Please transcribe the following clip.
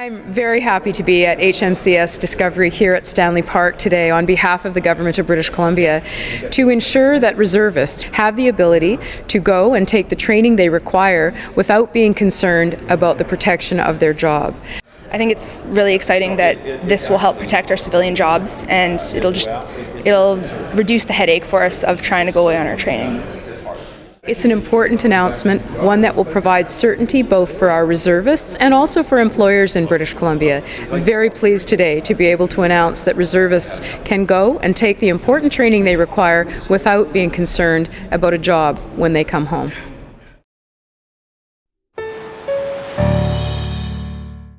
I'm very happy to be at HMCS Discovery here at Stanley Park today on behalf of the Government of British Columbia to ensure that reservists have the ability to go and take the training they require without being concerned about the protection of their job. I think it's really exciting that this will help protect our civilian jobs and it'll just it'll reduce the headache for us of trying to go away on our training. It's an important announcement, one that will provide certainty both for our reservists and also for employers in British Columbia. Very pleased today to be able to announce that reservists can go and take the important training they require without being concerned about a job when they come home.